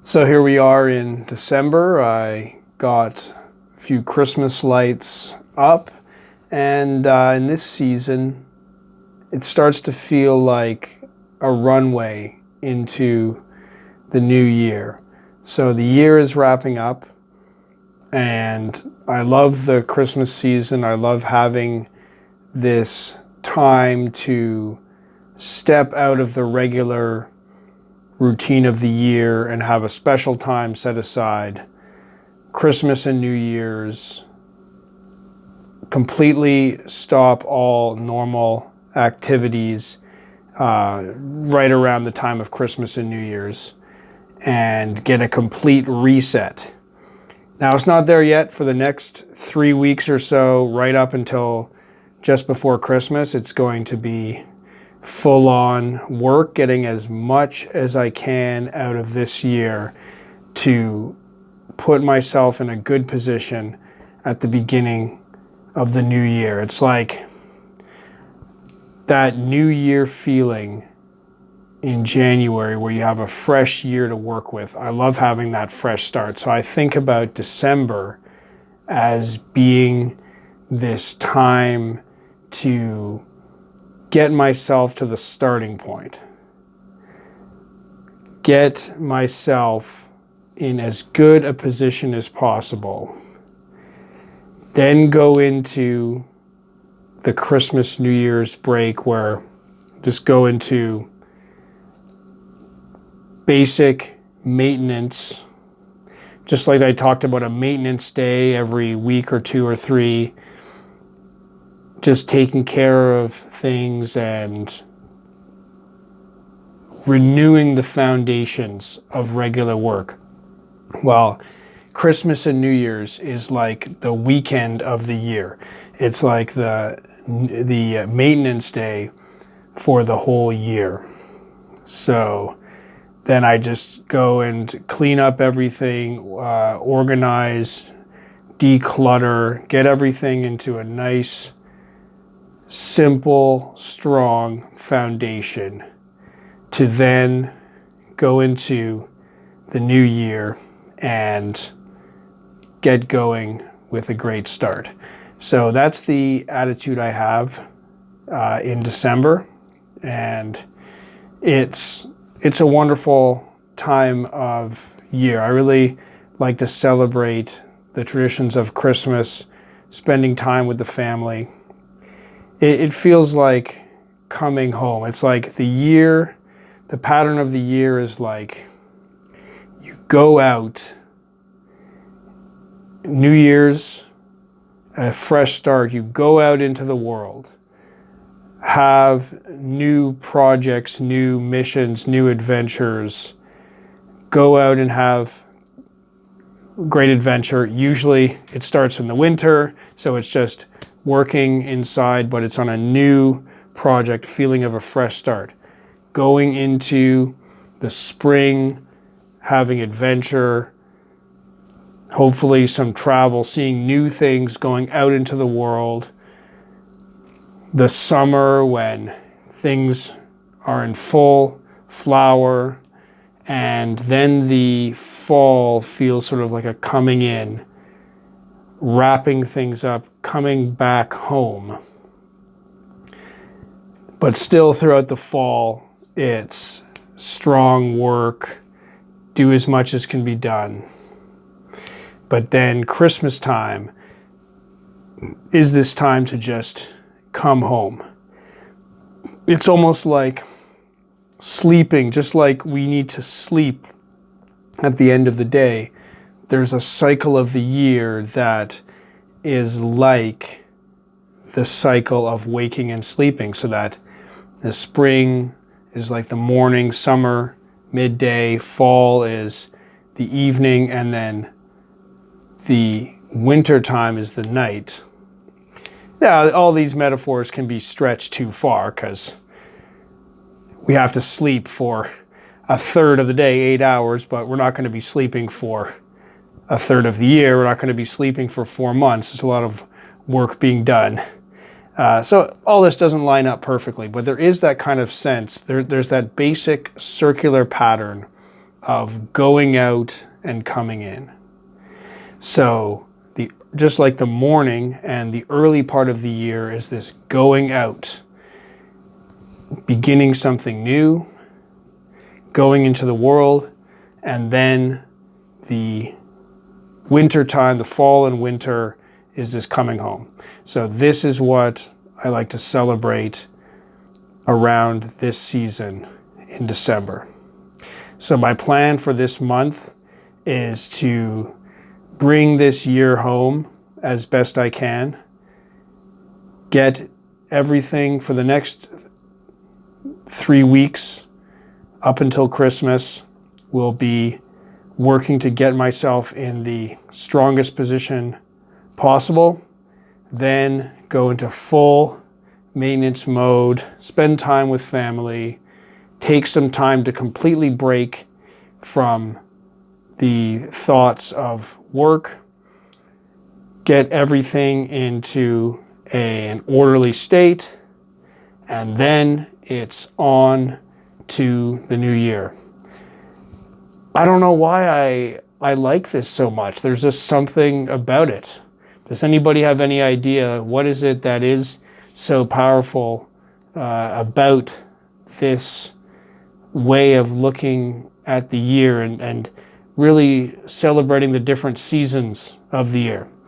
So here we are in December. I got a few Christmas lights up and uh, in this season it starts to feel like a runway into the new year. So the year is wrapping up and I love the Christmas season. I love having this time to step out of the regular routine of the year and have a special time set aside. Christmas and New Year's, completely stop all normal activities uh, right around the time of Christmas and New Year's and get a complete reset. Now it's not there yet for the next three weeks or so, right up until just before Christmas. It's going to be full on work, getting as much as I can out of this year to put myself in a good position at the beginning of the new year. It's like that new year feeling in January where you have a fresh year to work with. I love having that fresh start. So I think about December as being this time to get myself to the starting point. Get myself in as good a position as possible. Then go into the Christmas, New Year's break where just go into basic maintenance, just like I talked about a maintenance day every week or two or three, just taking care of things and renewing the foundations of regular work. Well, Christmas and New Year's is like the weekend of the year. It's like the, the maintenance day for the whole year. So then I just go and clean up everything, uh, organize, declutter, get everything into a nice, simple, strong foundation to then go into the new year and get going with a great start. So that's the attitude I have uh, in December. And it's it's a wonderful time of year. I really like to celebrate the traditions of Christmas, spending time with the family. It, it, feels like coming home. It's like the year, the pattern of the year is like you go out, New Year's, a fresh start, you go out into the world have new projects, new missions, new adventures, go out and have great adventure. Usually it starts in the winter, so it's just working inside, but it's on a new project, feeling of a fresh start. Going into the spring, having adventure, hopefully some travel, seeing new things, going out into the world, the summer when things are in full flower and then the fall feels sort of like a coming in, wrapping things up, coming back home. But still throughout the fall, it's strong work, do as much as can be done. But then Christmas time is this time to just come home. It's almost like sleeping, just like we need to sleep at the end of the day. There's a cycle of the year that is like the cycle of waking and sleeping so that the spring is like the morning, summer, midday, fall is the evening, and then the winter time is the night. Now, all these metaphors can be stretched too far because we have to sleep for a third of the day, eight hours, but we're not going to be sleeping for a third of the year. We're not going to be sleeping for four months. There's a lot of work being done. Uh, so all this doesn't line up perfectly, but there is that kind of sense. There, there's that basic circular pattern of going out and coming in. So the just like the morning and the early part of the year is this going out, beginning something new, going into the world, and then the winter time, the fall and winter is this coming home. So this is what I like to celebrate around this season in December. So my plan for this month is to bring this year home as best I can, get everything for the next three weeks up until Christmas will be working to get myself in the strongest position possible, then go into full maintenance mode, spend time with family, take some time to completely break from the thoughts of work, get everything into a, an orderly state, and then it's on to the new year. I don't know why I, I like this so much. There's just something about it. Does anybody have any idea what is it that is so powerful uh, about this way of looking at the year and, and really celebrating the different seasons of the year?